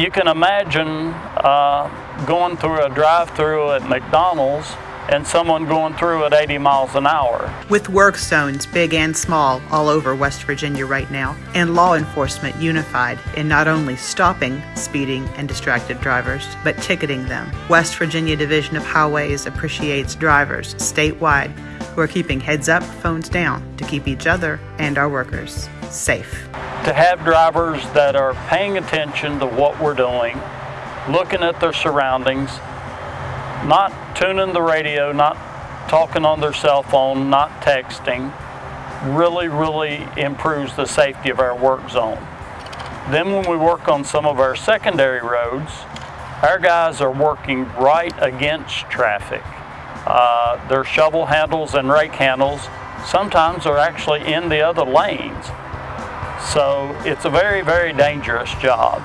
you can imagine uh, going through a drive-through at McDonald's and someone going through at 80 miles an hour. With work zones, big and small, all over West Virginia right now, and law enforcement unified in not only stopping speeding and distracted drivers, but ticketing them. West Virginia Division of Highways appreciates drivers statewide who are keeping heads up, phones down to keep each other and our workers safe. To have drivers that are paying attention to what we're doing, looking at their surroundings, not tuning the radio, not talking on their cell phone, not texting, really, really improves the safety of our work zone. Then when we work on some of our secondary roads, our guys are working right against traffic. Uh, their shovel handles and rake handles sometimes are actually in the other lanes. So it's a very, very dangerous job.